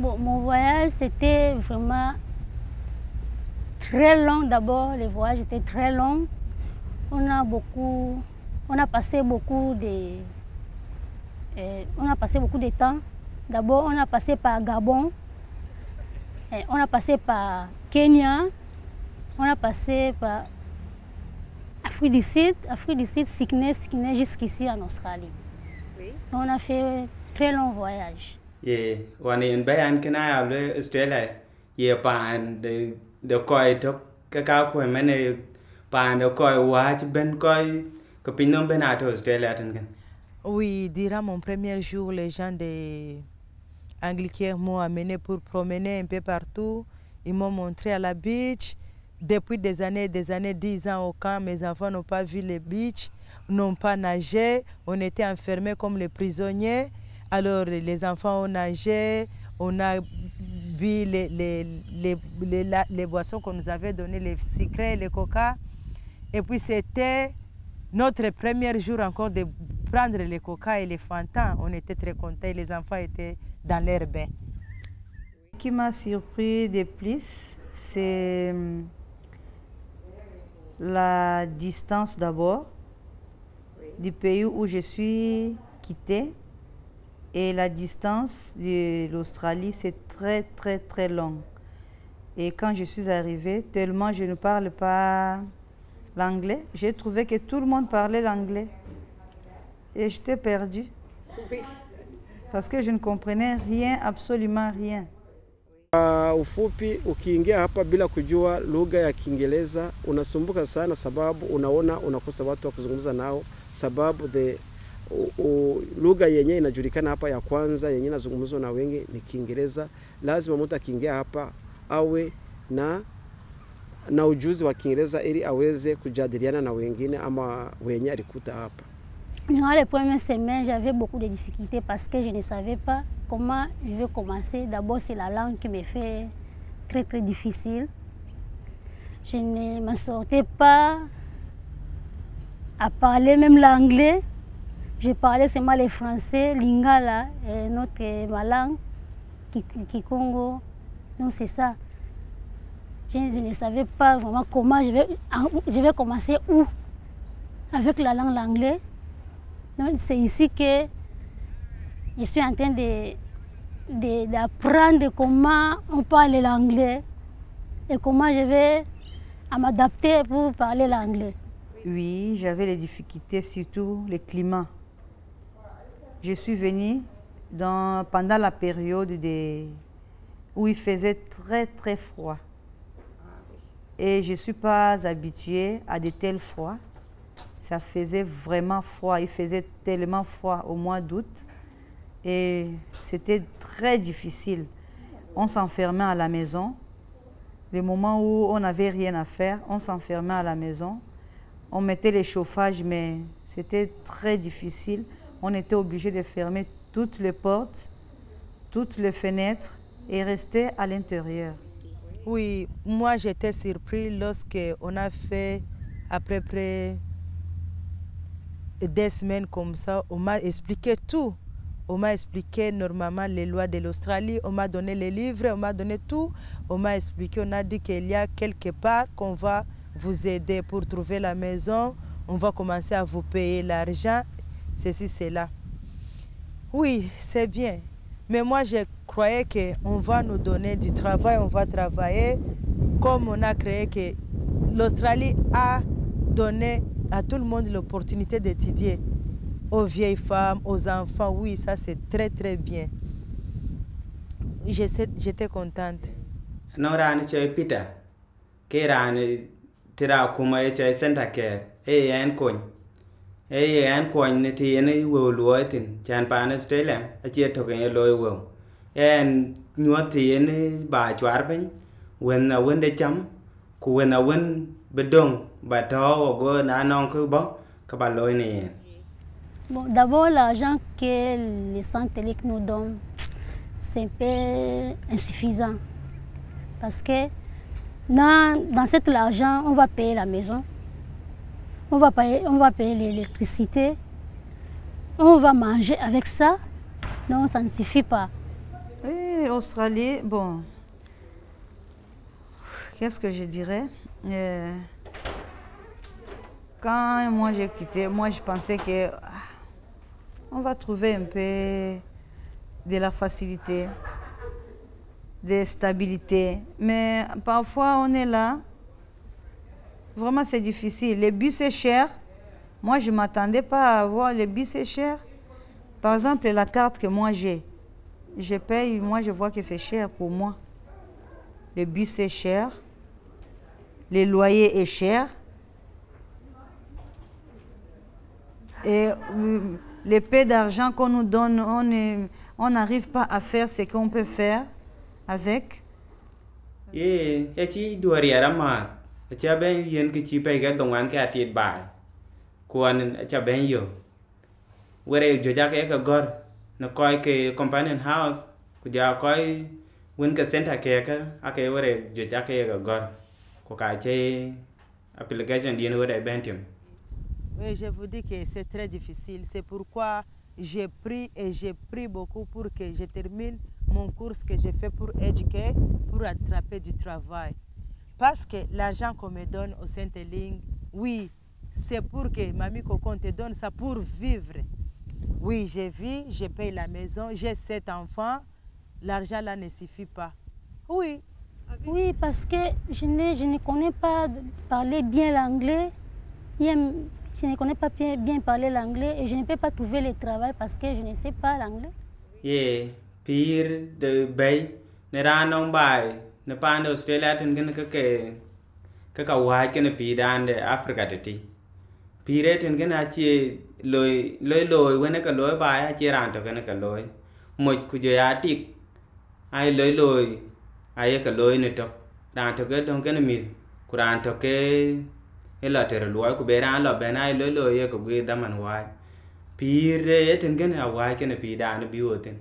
Bon, mon voyage, c'était vraiment très long d'abord. Le voyage était très long. On a beaucoup, on a passé beaucoup de, euh, on a passé beaucoup de temps. D'abord, on a passé par Gabon, et on a passé par Kenya, on a passé par Afrique du Sud, Afrique du Sud, Sydney, Sydney jusqu'ici en Australie. Oui. On a fait un très long voyage. De de de ben Oui, durant mon premier jour, les gens Anglicains m'ont amené pour promener un peu partout. Ils m'ont montré à la beach. Depuis des années des années, 10 ans au camp, mes enfants n'ont pas vu les beach, n'ont pas nagé. On était enfermés comme les prisonniers. Alors les enfants ont nagé, on a bu les, les, les, les, boissons qu'on nous avait données, les sucrés, les coca. Et puis c'était notre premier jour encore de prendre les coca et les fantans. On était très contents, les enfants étaient dans l'air bain. Ce qui m'a surpris de plus, c'est hum, la distance d'abord du pays où je suis quittée et la distance de l'Australie, c'est très très très long. Et quand je suis arrivée, tellement je ne parle pas l'anglais, j'ai trouvé que tout le monde parlait l'anglais. Et j'étais perdue. Parce que je ne comprenais rien, absolument rien. Kwa ufupi, ukiingia hapa bila kujua lugha ya Kiingereza unasumbuka sana, sababu unaona unakosa watu wa kuzungumza nao, sababu the lugha yenye inajulikana hapa ya kwanza yenye inazungumzwa na wengi ni Kiingereza. Lazima mtu akiingia hapa awe na na ujuzi wa Kiingereza ili aweze kujadiliana na wengine ama wenye alikuta hapa. Durant les premières semaines, j'avais beaucoup de difficultés parce que je ne savais pas comment je vais commencer. D'abord, c'est la langue qui me fait très très difficile. Je ne m'en sortais pas à parler même l'anglais. Je parlais seulement le français, lingala, et notre ma langue, Ki- Kikongo. Donc c'est ça. Je, ne savais pas vraiment comment je vais, commencer où avec la langue l'anglais. Donc, C'est ici que je suis en train de- de- d'apprendre comment on parle l'anglais et comment je vais m'adapter pour parler l'anglais. Oui, j'avais les difficultés, surtout le climat. Je suis venue pendant la période de- où il faisait très très froid. Et je ne suis pas habituée à de tels froids. Ça faisait vraiment froid. Il faisait tellement froid au mois d'août. Et c'était très difficile. On s'enfermait à la maison. Le moment où on n'avait rien à faire, on s'enfermait à la maison. On mettait les chauffages, mais c'était très difficile. On était obligé de fermer toutes les portes, toutes les fenêtres et rester à l'intérieur. Oui, moi j'étais surpris lorsque on a fait à peu près des semaines comme ça. On m'a expliqué tout. On m'a expliqué normalement les lois de l'Australie. On m'a donné les livres, on m'a donné tout. On m'a expliqué, on a dit qu'il y a quelque part qu'on va vous aider pour trouver la maison. On va commencer à vous payer l'argent, ceci, cela. Oui, c'est bien. Mais moi, je croyais qu'on va nous donner du travail, on va travailler comme on a créé que l'Australie a donné à tout le monde l'opportunité d'étudier. Aux vieilles femmes, aux enfants, oui, ça c'est très très bien. J'étais contente. ke e yen kony ne ti yen wo luo tin chan pan australia a che to ke lo wo en nyuot ti yen ba chwar piny wen na wen de cham ku wen na wen bedong ba to wo go na non ku bo ka ba lo ni Bon, D'abord, l'argent que les centres télé nous donnent, c'est un peu insuffisant. Parce que dans, dans cet argent, on va payer la maison, on va payer, l'électricité, on va manger avec ça. Non, ça ne suffit pas. Oui, Oui, l'Australie, bon. Qu'est-ce que je dirais? Euh, Quand moi j'ai quitté, moi je pensais que ah, on va trouver un peu de la facilité, de stabilité. Mais parfois on est là, vraiment c'est difficile. Le bus est cher. Moi je ne m'attendais pas à avoir le bus est cher. Par exemple, la carte que moi j'ai, je paye, moi je vois que c'est cher pour moi. Le bus est cher, le loyer est cher. Et euh, les d'argent qu'on nous donne, on n'arrive pas à faire ce qu'on peut faire avec. ye ya companion house. Application Oui, je vous dis que c'est très difficile. C'est pourquoi j'ai pris et j'ai pris beaucoup pour que je termine mon cours que j'ai fait pour éduquer, pour attraper du travail. Parce que l'argent qu'on me donne au Sainte-Ligne, oui, c'est pour que Mamie Cocon te donne ça pour vivre. Oui, j'ai vu, je paye la maison, j'ai sept enfants, l'argent là ne suffit pas. Oui, Oui, parce que je ne, je ne connais pas parler bien l'anglais. Je ne connais pas bien, bien parler l'anglais et je ne peux pas trouver le travail parce que je ne sais pas l'anglais. ye pir de bay ne na nong australia tin gin ka ke, ka ka wa ke na pidan de africa de ti. Pire tin gin a chi loy loy loy wen ka loy ba a chi ran to gin ka loy mo ku je ya ti ai loy loy ai ka loy ne to ran to ge don gin mi ku ran to ke e la ter loy ku be ran lo be na ai loy loy ye ku ge da man wa pire tin gin a wa ke na pidan bi o tin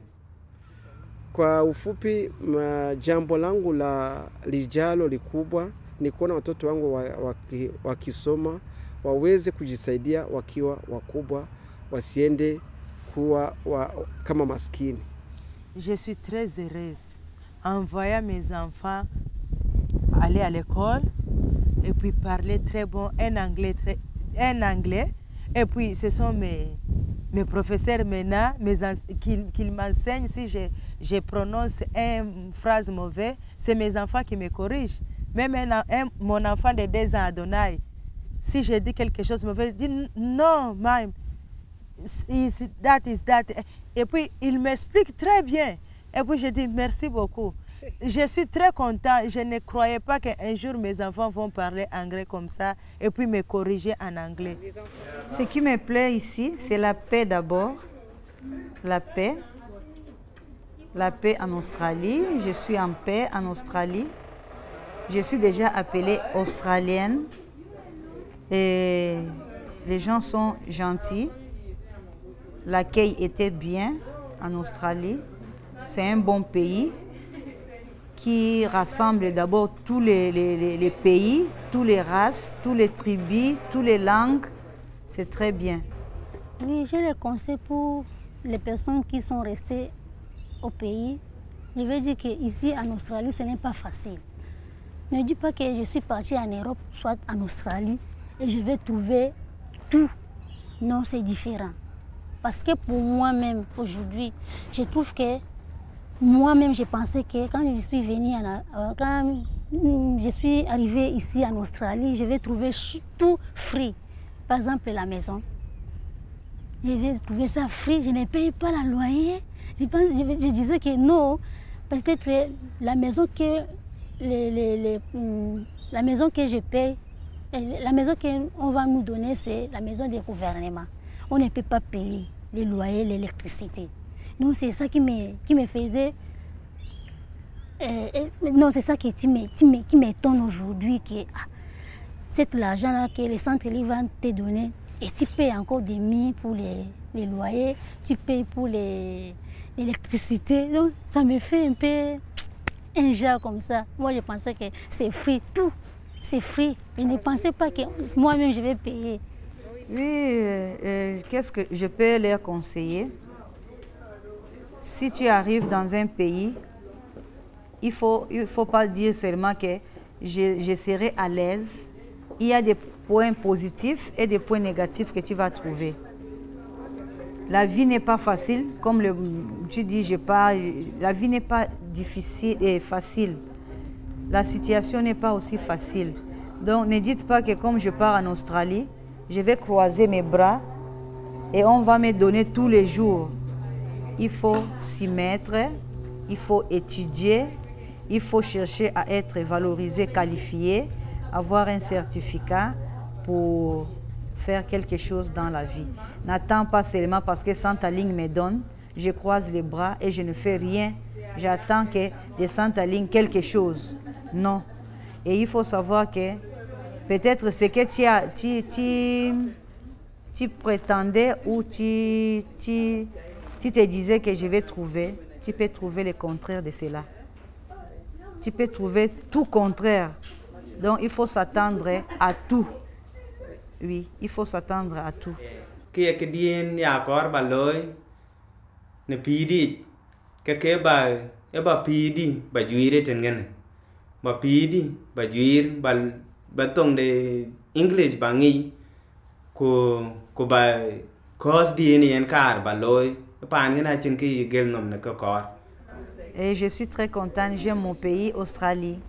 Je suis très heureuse en voyant mes enfants aller à l'école et puis parler très bon un anglais, très. Et puis ce sont mes, professeurs qui, m'enseignent si je, je prononce une phrase mauvaise, c'est mes enfants qui me corrigent. Même un mon enfant de 2 ans, Adonai, si je dis quelque chose de mauvais, il dit non, même is that is that. Et puis il m'explique très bien. Et puis je dis merci beaucoup. Je suis très content. Je ne croyais pas qu'un jour mes enfants vont parler anglais comme ça et puis me corriger en anglais. Ce qui me plaît ici, c'est la paix d'abord. La paix. La paix en Australie. Je suis en paix en Australie. Je suis déjà appelée australienne. Les gens sont gentils. L'accueil était bien en Australie. C'est un bon pays qui rassemble d'abord tous les, pays, toutes les races, toutes les tribus, toutes les langues. C'est très bien. Oui, j'ai les conseils pour les personnes qui sont restées au pays. Je veux dire qu'ici en Australie, ce n'est pas facile. Ne dis pas que je suis partie en Europe, soit en Australie, et je vais trouver tout. Non, c'est différent. Parce que pour moi-même, aujourd'hui, je trouve que moi-même, je pensais que quand je suis venue, en, euh, quand je suis arrivée ici en Australie, je vais trouver tout free. Par exemple, la maison. Je vais trouver ça free, je ne paye pas la loyer. Je, disais que non, peut-être la maison que hum, la maison que je paye, la maison qu'on va nous donner, c'est la maison du gouvernement. On ne peut pas payer les loyers, l'électricité. Donc c'est ça qui me, qui me faisait... euh, euh, non, c'est ça qui, qui m'étonne aujourd'hui, que ah, cet argent-là que les centres livres vont te donner, et tu payes encore des mines pour les, les loyers, tu payes pour les- l'électricité. Donc ça me fait un peu un genre comme ça. Moi, je pensais que c'est free, tout. C'est free. Je ne pensais pas que moi-même, je vais payer. Oui, euh, euh, qu'est-ce que je peux leur conseiller? Si tu arrives dans un pays il ne faut, il faut pas dire seulement que je, je serai à l'aise. Il y a des points positifs et des points négatifs que tu vas trouver. La vie n'est pas facile, comme tu dis, la vie n'est pas difficile et facile. La situation n'est pas aussi facile. Donc ne dites pas que comme je pars en Australie, je vais croiser mes bras et on va me donner tous les jours. Il faut s'y mettre, il faut étudier, il faut chercher à être valorisé, qualifié, avoir un certificat pour faire quelque chose dans la vie. N'attends pas seulement parce que Santa Ligne me donne, je croise les bras et je ne fais rien. J'attends que de Santa Ligne quelque chose. Non. Et il faut savoir que peut-être ce que tu, tu, tu, tu prétendais ou tu, tu, tu te disais que je vais trouver, tu peux trouver le contraire de cela. Tu peux trouver tout contraire. Donc il faut s'attendre à tout. Oui, il faut s'attendre à tout. kia ke dien ya kor ba loy ne pidi ke ke ba e ba pidi ba juire ten ngene ba pidi ba juir ba ba tong de english ba ngi ko ko ba cos dien yen kar ba loy pan ngena chin ki gel nom ne ko kor Et je suis très contente, j'aime mon pays, Australie.